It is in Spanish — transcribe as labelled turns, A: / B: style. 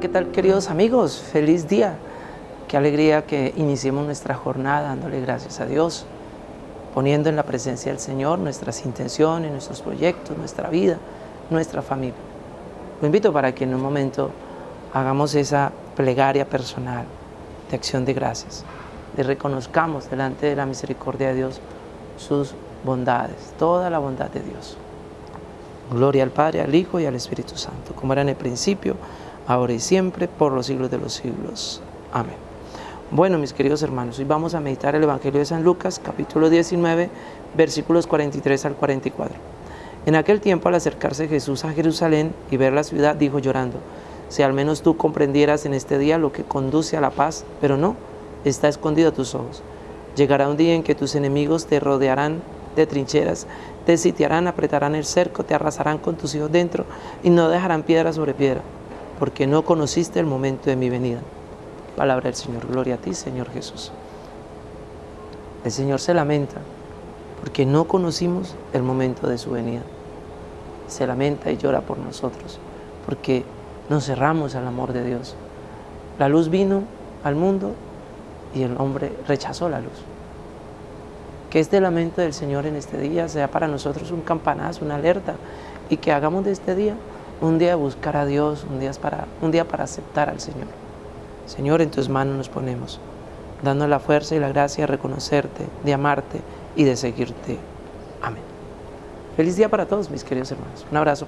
A: ¿qué tal queridos amigos? Feliz día. Qué alegría que iniciemos nuestra jornada dándole gracias a Dios, poniendo en la presencia del Señor nuestras intenciones, nuestros proyectos, nuestra vida, nuestra familia. Lo invito para que en un momento hagamos esa plegaria personal de acción de gracias, de reconozcamos delante de la misericordia de Dios sus bondades, toda la bondad de Dios. Gloria al Padre, al Hijo y al Espíritu Santo, como era en el principio, ahora y siempre, por los siglos de los siglos. Amén. Bueno, mis queridos hermanos, hoy vamos a meditar el Evangelio de San Lucas, capítulo 19, versículos 43 al 44. En aquel tiempo, al acercarse Jesús a Jerusalén y ver la ciudad, dijo llorando, si al menos tú comprendieras en este día lo que conduce a la paz, pero no, está escondido a tus ojos. Llegará un día en que tus enemigos te rodearán de trincheras, te sitiarán, apretarán el cerco, te arrasarán con tus hijos dentro y no dejarán piedra sobre piedra, porque no conociste el momento de mi venida. Palabra del Señor, gloria a ti, Señor Jesús. El Señor se lamenta porque no conocimos el momento de su venida. Se lamenta y llora por nosotros, porque nos cerramos al amor de Dios. La luz vino al mundo y el hombre rechazó la luz. Que este lamento del Señor en este día sea para nosotros un campanazo, una alerta, y que hagamos de este día un día buscar a Dios, un día para, un día para aceptar al Señor. Señor, en tus manos nos ponemos, dando la fuerza y la gracia de reconocerte, de amarte y de seguirte. Amén. Feliz día para todos, mis queridos hermanos. Un abrazo.